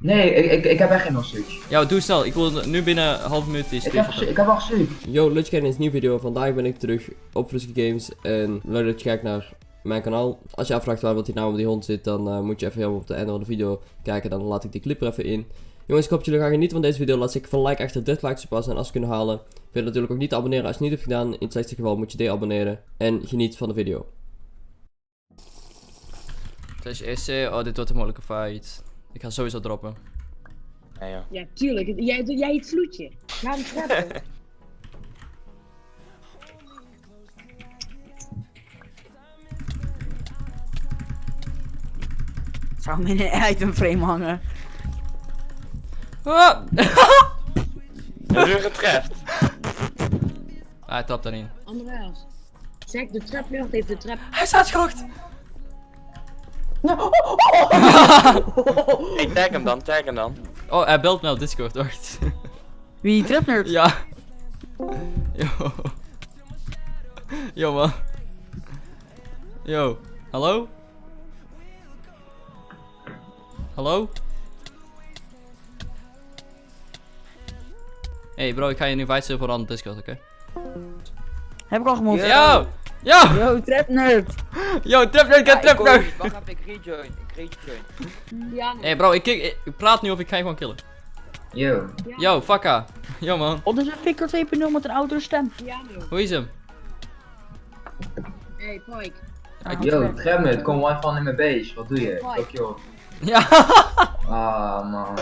Nee, ik, ik, ik heb echt geen hostage. Ja, doe snel. Ik wil nu binnen een half minuut die Ik heb, ik heb gestuurd. Yo, leuk dat je kijkt naar een nieuwe video. Vandaag ben ik terug op Frisky Games en leuk dat je kijkt naar mijn kanaal. Als je afvraagt waar wat die naam op die hond zit, dan eh, moet je even helemaal op de einde van de video kijken. Dan laat ik die clip er even in. Jongens, ik hoop dat jullie gaan genieten van deze video. Laat zeker van like achter 30 likes op passen en als we kunnen halen. Vergeet natuurlijk ook niet te abonneren als je het niet hebt gedaan. In het slechtste geval moet je deabonneren. En geniet van de video. Slash EC. Oh, dit wordt een moeilijke fight. Ik ga sowieso droppen. Nee joh. Ja, tuurlijk. Jij, jij het vloedje. Ga hem trappen. Zou hem in een itemframe hangen. Ah! Heb je getreft? Ah, hij trapt daarin. Andreas. Zeg, de traplucht heeft de trap. Hij staat schokt! Hey, tag hem dan, tag hem dan. Oh, hij belt me op Discord, wacht. Wie trapnerd? ja. Yo. Yo, man. Yo. Hallo? Hallo? Hey bro, ik ga je nu invite server aan Discord, oké? Heb ik al gemoed. Yo! Yo! Yo, trapnerd. Yo, trap nerd, get trap nerd! Wacht even, ik rejoin, ik rejoin. Ja, nee. Hey bro, ik, ik, ik praat nu of ik ga je gewoon killen. Yo. Yo, fakka. Yo man, Oh, dat is een Fikker 2.0 met een oudere stem. Piano. hoe is hem? Hey, Pike. Ja, ik- Yo, Tremmet, kom one van in mijn base. Wat doe je? Fuck joh. Ja, Ah man.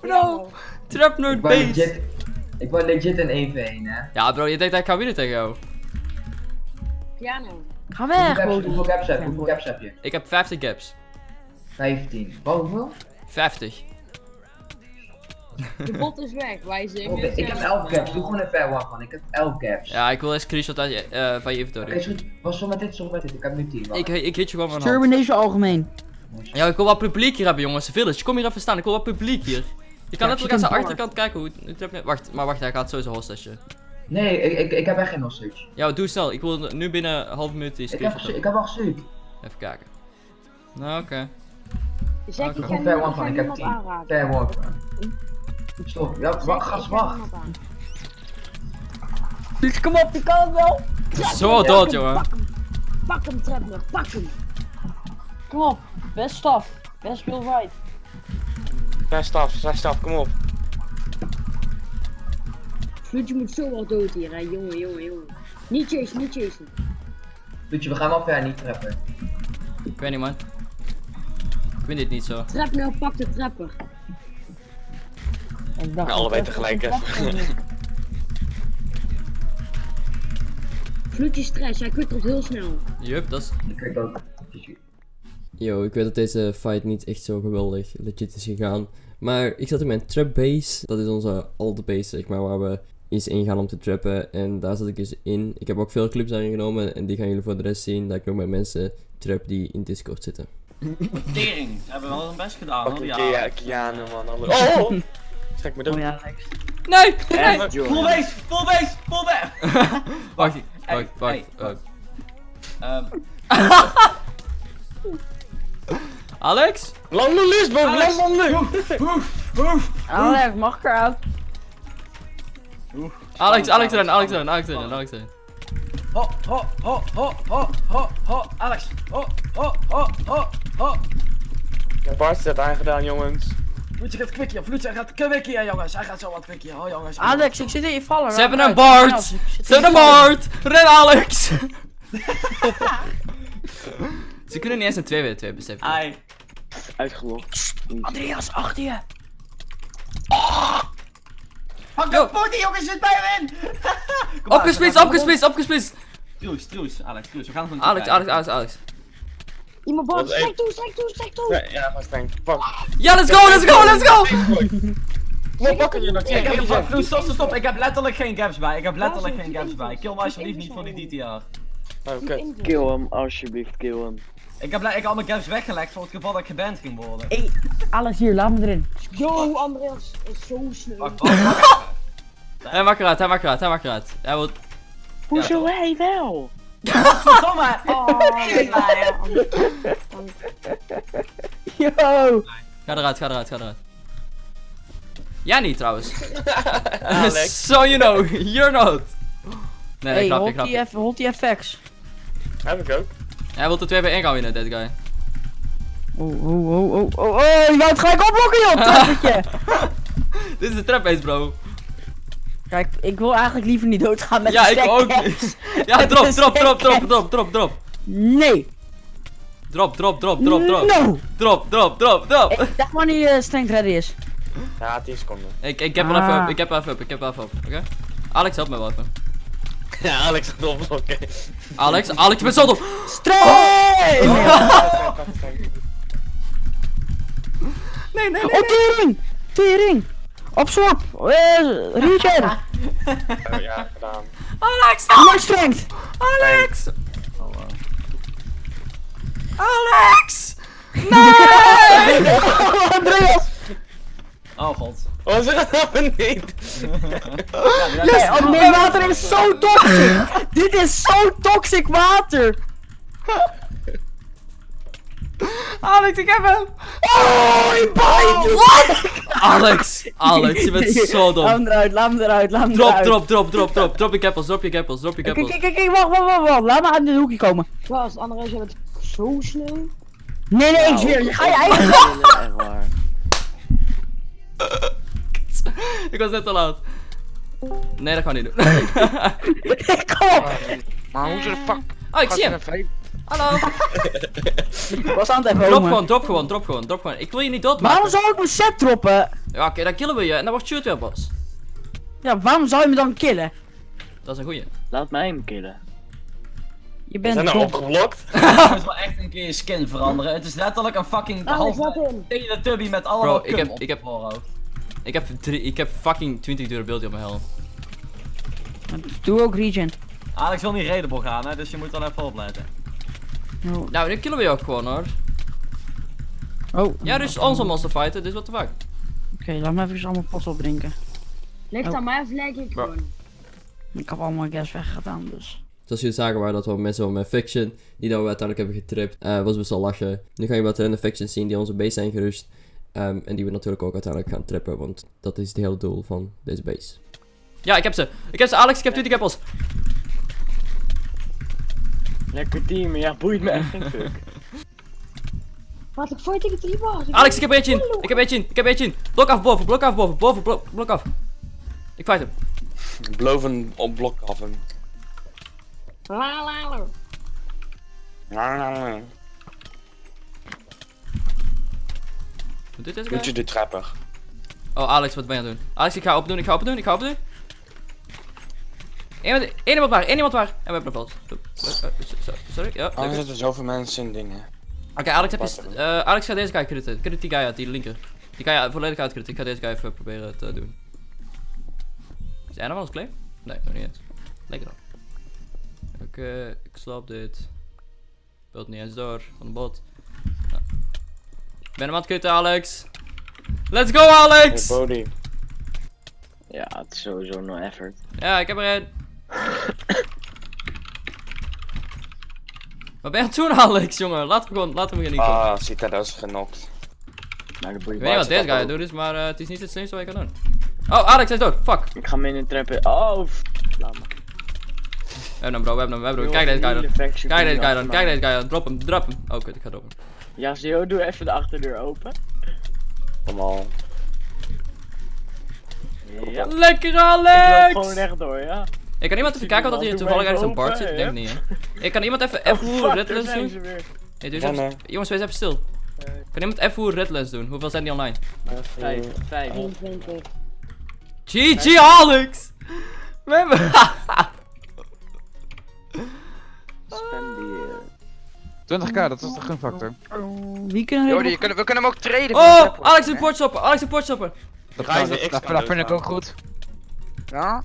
bro. Trap Ik nerd wou base. legit, ik wou legit een 1v1 hè. Ja bro, je denkt dat ik ga winnen tegen jou. Piano. Ga Hoeveel weg, Bodie. hoeveel caps heb je? Hoeveel caps heb je? Ik heb 50 gaps. 15. Wat, hoeveel? 50. De bot is weg. Wij zijn. Oké, ik heb 11 caps. Doe gewoon een fair one van. Ik heb 11 caps. Ja, ik wil een screenshot uit je, eh, van je Oké, inventory. is goed. Was zo met dit, zo met dit. Ik heb nu 10. Ik, ik hit je gewoon in deze algemeen. Ja, ik wil wat publiek hier hebben jongens. Village, kom hier even staan. Ik wil wat publiek hier. Je kan Ja, letterlijk aan zijn achterkant kijken hoe Wacht, maar wacht, hij gaat sowieso hostage. Nee, ik, ik, ik heb echt geen hostage. Ja, doe snel. Ik wil nu binnen een half minuut die Ik heb, ik heb al gestuurd. Even kijken. Nou, oké. Zeg, Oké. ik ga Gewoon fair one van. Ik heb niemand 10. aanraken. Fair one van. Stop. Ja, wacht, ik gast, ga wacht. Dus kom op, die kan het wel. Zo dood, jongen. Pak hem. Pak hem. Pak hem. Kom op. Best staf. Best veel right. Zes staf, zes staf, kom op. Vloedje moet zo wel dood hier, hè. Jongen, jongen, jongen. Niet chasen, niet chasen. Doetje, we gaan wel ver niet trappen. Ik weet niet, man. Ik vind dit niet zo. Traplucht, pak de trapper. Ik dacht, Ja, allebei tegelijk, hè. Vloedje stress, hij kwittert heel snel. Yup, dat is... Ik weet ook. Yo, ik weet dat deze fight niet echt zo geweldig legit is gegaan. Maar ik zat in mijn trap base. Dat is onze alte base, zeg maar, waar we eens ingaan om te trappen. En daar zat ik dus in. Ik heb ook veel clips daarin genomen. En die gaan jullie voor de rest zien. Dat ik nog met mensen trap die in Discord zitten. Tering, hebben wel hun best gedaan hoor. een Ja. Kiano man. Oh! Schrik me Oh dood. ja, Alex. Nee! Nee! Full base, full base, full base! Wacht, Hey, wacht, wacht. hey. wacht. Ehm, Alex? Lang Lisbon, Alex. lang. Alex, mag ik eruit? Alex, Alex erin, Alex erin, Alex erin, Alex erin. Ho, ho, ho, ho, ho, ho, ho, Alex. Ho, ho, ho, ho, ho. Bart is het aangedaan jongens. Vloedje gaat kwikje, Vloedje gaat kwikje jongens. Hij gaat zo wat kwikje, ho jongens. Alex, ik zit in je vallen. Ze hebben een. Bart! Ik Ze hebben een. Bart! Ren Alex! Ze kunnen niet eens een 2 2 beseffen. Ai. Uitgelogd. Andreas, achter je. Yo. de die jongens, zit bij hem in! Opgesplitst, opgesplitst, opgesplitst! Truus, truus, Alex, truus, we gaan gewoon Alex, Alex, Alex, Alex. Iemand strek hey. toe, strek toe, toe. Ja, ja, gewoon streng. Pak. Ja, let's go, let's go, let's go! Wat pakken je nog? Ik heb, Zeg, stop, stop, stop, stop, ik heb letterlijk geen gaps bij, ik heb letterlijk geen gaps bij. Kill me alsjeblieft niet voor die DTR. Oké. Kill hem, alsjeblieft, kill hem. Ik heb, ik al mijn gaps weggelegd voor het geval dat ik geband ging worden. Hey, Alex hier, laat me erin. Yo, Andreas is zo snel. Hij maakt eruit, hij maakt eruit, hij maakt eruit. Hij wil... Hoezo hij wel? Verdomme! Oh, ja, ja. Yo. Ga eruit, ga eruit, ga eruit. Jij niet trouwens. Alex. so you know, you're not. Nee, hey, grapje, hold grapje. die, F- hold die FX. Heb ik ook. Hij wil er 2 bij 1 gaan winnen, deze guy. Oh, oh, oh, oh, oh, oh, je wou het gelijk opblokken, joh, trappertje. Dit is de trap base, bro. Kijk, ik wil eigenlijk liever niet doodgaan met Ja, de ik ook niet. Ja, drop, drop, drop, drop, drop, drop, drop. Nee. Drop, drop, drop, drop, drop. No. Drop, drop, drop, drop. Ik dacht wanneer je strength ready is. Ja, 10 seconden. Ik, ik heb Ah. even up, ik heb even up, ik heb even up, oké? Alex, help me wel even. Ja, Alex gaat opblokken. Alex, Alex, je bent zo dom. Strength! Nee, nee, Oh, tering! Tering! Absorb! Uh, regen! Oh, ja, gedaan. Alex, No strength! Alex. Oh, wow. Alex! Andreas! Oh god. Oh, ze gaat naar beneden. Ja, die- Nee, oh nee, water is zo toxic! Dit is zo toxic water! Alex, ik heb hem. Oh, je bijt! What? Alex, Alex, je bent zo Laat dom. hem eruit, laat hem eruit, laat hem Drop, eruit. drop, drop, drop, drop. Drop je gappels, drop je gappels, drop je Kijk, gappels. kijk, kijk, kijk, wacht, wacht, wacht, wacht. Laat me uit dit hoekje komen. Gast, André, jij bent zo snel. Nee, nee, ik zweer, je ga je eigen... Echt waar. Ik was net te laat. Nee, dat kan ik niet doen. Kom op! Maar hoe ze de fuck Oh, ik zie hem. Hallo. Was aan het even Drop gewoon, drop gewoon, drop gewoon, drop gewoon. Ik wil je niet doodmaken. Waarom zou ik mijn set droppen? Ja, oké, dan killen we je en dan wordt shoot weer pas. Ja, waarom zou je me dan killen? Dat is een goeie. Laat mij hem killen. Je We zijn bent nou opgeblokt. Je moet wel echt een keer je skin veranderen. Het is letterlijk een fucking wat in? Teletubby met allemaal Bro, ik heb- op ik heb-. Ik heb, drie, ik heb fucking 20 durability op mijn hel. Doe ook regen. Alex wil niet redable gaan, hè, dus je moet dan even opletten. Oh. Nou, dan killen we je ook gewoon hoor. oh. Ja, dus onze monster fighten, dus what the fuck. Oké, laat me even allemaal pots opdrinken. Ligt Oh. aan mij of lijk ik gewoon? Ik heb allemaal gas weggedaan, dus. Zoals jullie zagen waren dat wel mensen van mijn fiction die dat we uiteindelijk hebben getript. Eh was best wel lachen. Nu ga je wat random factions zien die onze base zijn gerust. Ehm, en die we natuurlijk ook uiteindelijk gaan trippen, want dat is het hele doel van deze base. Ja, ik heb ze. Ik heb ze, Alex, ik heb 20 appels. Lekker team, ja, boeit me echt geen fuck. Wat, ik fight tegen drie bars. Alex, ik heb eentje in. Ik heb eentje in. Ik heb eentje in. Blok af boven, blok af boven, boven, blok, blok af. Ik fight hem. Een op blok af hem. La la la. Deze Moet je guy? de trapper. Oh, Alex, wat ben je aan het doen? Alex, ik ga open doen, ik ga open doen, ik ga open doen. Eén één iemand waar, één iemand waar. En we hebben een vast. Sorry, ja. Lekker. zitten zoveel mensen in dingen. Oké, Alex, heb je... Eh, Alex gaat deze guy critten. Crit die guy uit, die linker. Die ga je volledig uitcritten. Ik ga deze guy even proberen te doen. Is hij nog wel eens claim? Nee, nog niet eens. Lekker dan. Oké, ik slap dit. Beeld niet eens door van de bot. Nou. Ik ben hem aan het kutten, Alex. Let's go, Alex! Hey, Bodie. Ja, het is sowieso no effort. Ja, ik heb er een. Wat ben je aan het doen, Alex, jongen? Laten we gewoon, laten we gewoon niet komen. Ah, Sita, dat is genokt. Ik weet niet wat deze guy doet, maar eh, het is niet het slimste wat je kan doen. Oh, Alex, hij is dood. Fuck. Ik ga hem in de trappen. Oh, laat me. We hebben hem, bro, we hebben hem, we hebben hem. Kijk deze guy dan. Kijk deze guy dan, kijk deze guy dan. Drop hem, drop hem. Oh, kut, ik ga droppen. Ja, Zio, doe even de achterdeur open. Allemaal. Ja. Lekker, Ik loop Alex! gewoon rechtdoor, ja. Ik kan iemand even kijken of dat hier Doe toevallig ergens een open, zit. Ik denk niet, hè. Ik kan iemand even Oh, F hoe daar redlands zijn doen? Nee, doe eens. Jongens, wees even stil. Kan iemand F hoe redlands doen? Hoeveel zijn die online? Vijf, vijf. 21. GG, Alex! We hebben... Spenderen. 20k, dat is de gunfactor. Oh, wie kunnen we kunnen hem ook traden. Oh, Alex een portstopper, Alex een portstopper. Dat, de vind ik ook goed. Ja?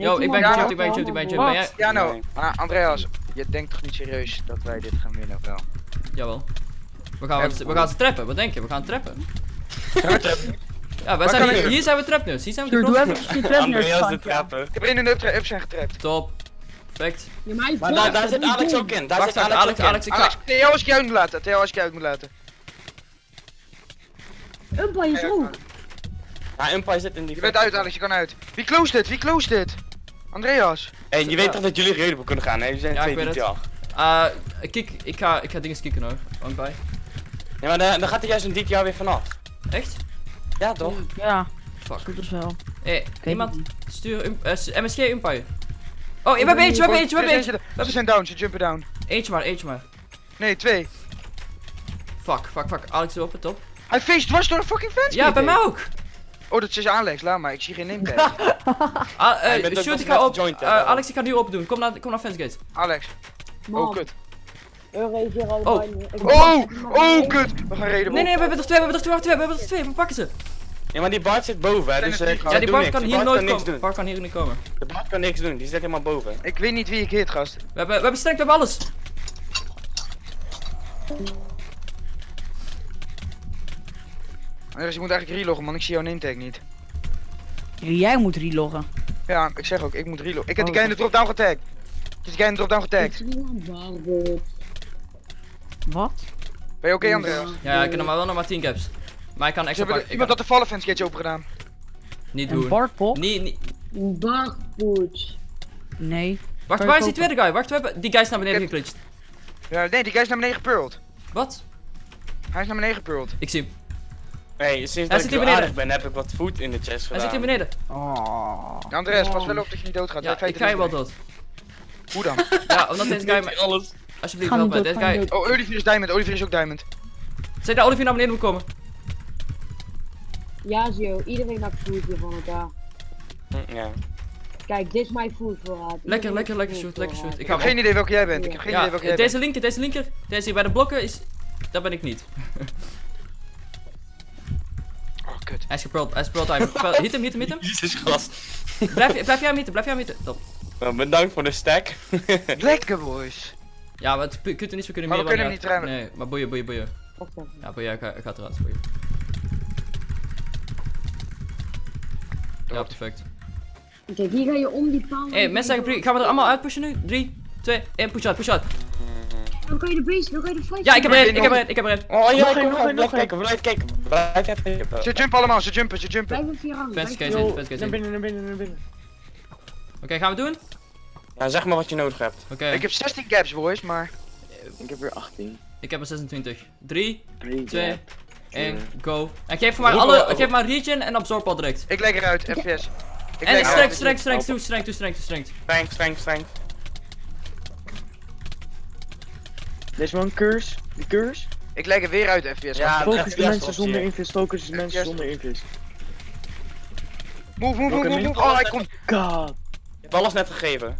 Yo, ik ben Ja, chill, ik ben chill, ik ben chill. Ben jij... Ja, nou. Nee. Ah, Andreas, je denkt toch niet serieus dat wij dit gaan winnen, of wel? Jawel. We gaan, we, we gaan ze trappen, wat denk je? We gaan trappen. Gaan we trappen? Ja, wij zijn hier, zijn we trapneus, hier zijn we de Doe, even Andreas de neer. trapper. Ik heb één in de trap zijn getrapt. Top. Perfect. Ja, maar daar, daar zit Alex ook in. Daar Wacht, zit Alex, Alex, ook in. Alex, ik ga... Alex, Theo als ik jou moet laten, Theo als ik jou moet laten. Umpa, is rook. Ja, Umpire zit in die... Je bent uit, Alex, je kan uit. Wie closed het? Wie closed dit? Andreas. Hey, je weet toch dat jullie redelijk kunnen gaan, hè? Jullie zijn Ja, twee ik weet die het. ja. Eh, kijk, ik ga, ik ga dingen kicken hoor. Want bij. Ja, maar dan, dan gaat er juist een DTR weer vanaf. Echt? Ja, toch? Ja, Fuck. goed dus wel. Hé, weet iemand stuur um, eh, MSG Umpire. Oh, we hebben eentje, we hebben eentje, we hebben eentje. Ze zijn down, ze jumpen down. Eentje maar, eentje maar. Nee, twee. Fuck, fuck, fuck. Alex erop, het top. Hij feest dwars door de fucking fence. Ja, bij mij ook. Oh, dat is Alex, laat maar. Ik zie geen name tag. Ah, Ja, je eh, shoot, ik ga op. Eh. Alex, ik ga nu open doen. Kom naar, kom naar Fencegate. Alex. Man, Oh, kut. Hier Oh. Oh, oh, kut. We gaan reden. Nee, nee, we hebben er twee, we hebben er twee, we hebben er twee. We pakken ze. Ja, maar die Bart zit boven, hè? Dus ze Ja, die Bart kan Die hier Bart nooit kan niks komen. doen. Bart kan hier niet komen. De Bart kan niks doen, die zit helemaal boven. Ik weet niet wie ik hit, gast. We hebben, we hebben sterk, we hebben alles. Andreas, je moet eigenlijk reloggen, man. Ik zie jouw name tag niet. Jij moet reloggen. Ja, ik zeg ook, ik moet reloggen. Ik heb die Oh, guy in de drop-down getagd. Ik heb die guy in de drop-down Ik getagd. Wat? Ben je oké, Andreas? Ja, ik heb nog maar wel nog maar 10 caps. Maar ik kan extra pakken. iemand had de vallen fence gateje open gedaan. niet Een doen. Bartpop? Nee, nee. Een barbot. Nee. Wacht, waar is die tweede guy? Wacht, we hebben die guy is naar beneden geklutst. Ja, nee, die guy is naar beneden gepurled. Wat? Hij is naar beneden gepurled. Ik zie hem. Hey, sinds Hij dat zit ik aardig ben, heb ik wat food in de chest Hij gedaan. zit hier beneden. Oh. Ja, Andreas, pas wel op dat je niet doodgaat. Ja, ik ga je wel dood. Hoe dan? Ja, omdat deze guy me... alles. Alsjeblieft, help me. Deze guy... Oh, Olivier is diamond. Olivier is ook diamond. Zeg dat Olivier naar beneden moet komen. Ja, zo. Iedereen maakt food hier van elkaar. Hm, Ja. Kijk, dit is mijn food voorraad. Lekker, lekker, lekker shoot, lekker shoot. Ik Ik heb geen idee welke jij bent. Ik heb geen idee welke jij deze bent. linker, deze linker. Deze hier bij de blokken is... Dat ben ik niet. Kut. Hij is gepearld, hij is. Gepearld- Hit hem, hit hem, hit hem. Jezus gast. Blijf, blijf jij hem hitten, blijf jij hem hitten. Top. Nou, bedankt voor de stack. Lekker, boys. Ja, maar het kunt er niet zo kunnen Maar meer we kunnen hem niet remmen. Nee, maar boeien, boeien, boeien. Even. Ja, boeien, ik ga, ik ga het eruit. Boeien. Ja, perfect. Kijk, hier ga je om die paal. Hé, hey, mensen zeggen, pre- gaan we er allemaal uitpushen nu? 3, 2, 1, push out, push out. Dan kan je de base, dan kan je de fight. Ja, ik heb één, ik heb één, ik heb één. Oh ja, Nog kom één, blijf nog kijken, blijf kijken. Blijf even kijken. Ze jumpen allemaal, ze jumpen, ze jumpen. Blijf op vier. Fans blijf- case in, fans case naar in. binnen, naar binnen, naar binnen. Oké, gaan we doen? Ja, zeg maar wat je nodig hebt. Oké, Ik heb 16 caps, boys, maar... Ik heb weer 18. ik heb er 26. 3, 3, 2, 1, go. En geef voor mij alle, geef maar regen en absorb al direct. Ik leg eruit, FPS. Ik En strength, strength, strength, toe, strength, toe, strength, toe, strength. Strength, strength, strength. Deze man curse. Die curse. Ik leg er weer uit, FPS. Ja, Focus de mensen zonder invis. Focus de mensen zonder invis. Move, move, move, move. Oh, hij komt. God. Je hebt alles net gegeven.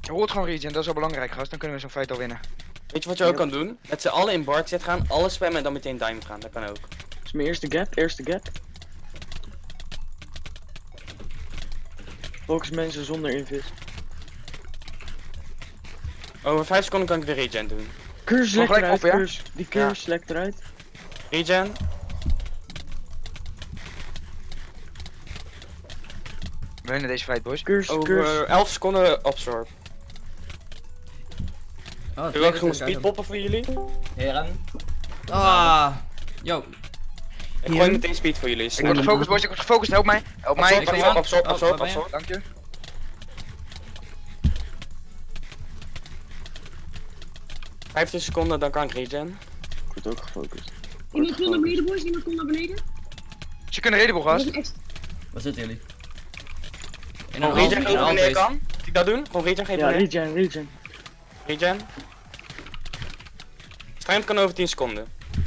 Je hoort gewoon regen, dat is wel belangrijk, gast. Dan kunnen we zo'n fight al winnen. Weet je wat je ook kan doen? Met z'n allen in Bart zit gaan, alles spammen en dan meteen diamond gaan. Dat kan ook. Dat is mijn eerste gap. Eerste gap. Focus mensen zonder invis. Over 5 seconden kan ik weer regen doen. Curse lekt eruit. op, ja? Curse. Die curse lekt eruit. Regen. We winnen deze fight, boys. Curse, Over curse. 11 seconden absorb. Oh, Ik wil ook gewoon speedpoppen voor jullie. Heren. Ah, yo. Ik gooi meteen speed voor jullie. Ik word gefocust, boys. Ik word gefocust. Help mij. Help mij. Absorb, ik absorb, absorb. Dank je. Vijftien seconden, dan kan ik regen. Ik word ook gefocust. Iemand komt naar beneden, boys. Iemand komt naar beneden. Ze kunnen is gast. Waar zitten jullie? In Gewoon een regen geven wanneer je half kan. Moet ik dat doen? Gewoon regen geven Ja, regen, regen. Regen. Strength kan over 10 seconden.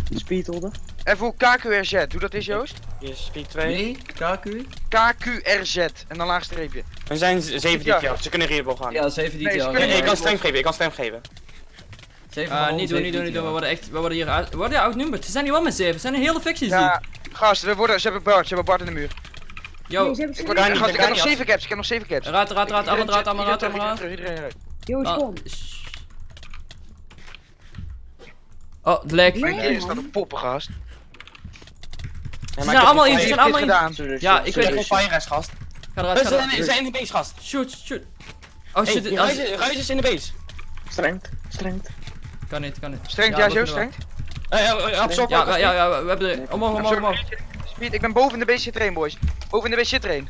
Speed holden. Even KQRZ. Doe dat eens, Joost. Hier is speed 2. Nee, KQ? KQRZ. En dan laag streepje. We zijn 7 dit jaar, ze kunnen readable gaan. Ja, 7 Nee, die ze al. kunnen Nee, ik kan strength geven, ik kan strength geven. Ah, niet doen, niet doen, niet doen. We worden echt, we worden hier uit, we worden outnumbered. Ze zijn hier wel met 7. Ze zijn een hele factie zie Ja, ik. gast, we worden, ze hebben Bart. Ze hebben Bart in de muur. Yo, Nee, Ik, word, niet, gast, ik ik heb nog niet 7 caps. Ik heb nog 7 caps. raad, raad, raad, allemaal raad, allemaal raad, allemaal raad. Joost, Oh, kom. Oh, het lag. Nee. Hier staat een poppen, gast. Ze zijn allemaal in, ze zijn allemaal in. gedaan? Ja, ik Ik weet het. rest, gast. Ga eruit, Ze ga eruit. ze zijn in de base, gast. Shoot, shoot. Oh shit, Hey, ruis- is in de base. Strength, strength. Kan niet, kan niet. Strengt, Ja, kunnen strengt. Absorb Ja, ja, ja, ja, we hebben er, omhoog, omhoog, omhoog. Speed, ik ben boven de base train, boys. Boven de base train.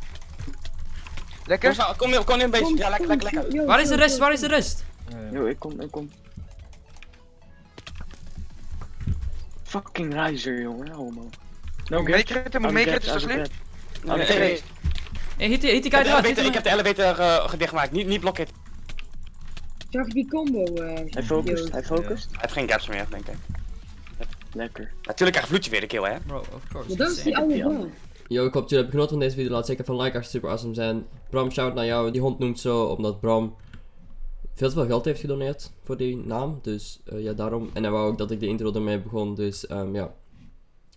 Lekker? Kom, kom, kom, kom een beetje. Ja, lekker, lekker, lekker. Waar is de rest? Waar is de rest? Yo, ik kom, ik kom. Fucking Riser, jongen. Homo. No Moet meekritten, moet alsjeblieft. Oké. nee. Hey, hit, die- hit die Ik guy heb de eruit. ik heb de elevator eh, gedichtgemaakt. Niet, niet blokken. Zag je die combo? eh Hij focust, hij focust. Hij heeft geen gaps meer, denk ik. Lekker. Natuurlijk krijgt Vloedje weer de kill, hè. Bro, of course. Dat is die oude. Yo, ik hoop dat jullie hebben genoten van deze video. Laat zeker van like als het super awesome zijn. Bram, shout naar jou. Die hond noemt zo omdat Bram veel te veel geld heeft gedoneerd voor die naam. Dus eh, ja, daarom. En hij wou ook dat ik de intro ermee begon. Dus ehm, ja.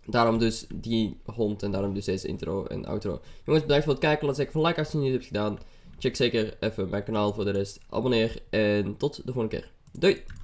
Daarom dus die hond en daarom dus deze intro en outro. Jongens, bedankt voor het kijken. Laat zeker van like als je het niet hebt gedaan. Check zeker even mijn kanaal voor de rest. Abonneer en tot de volgende keer. Doei!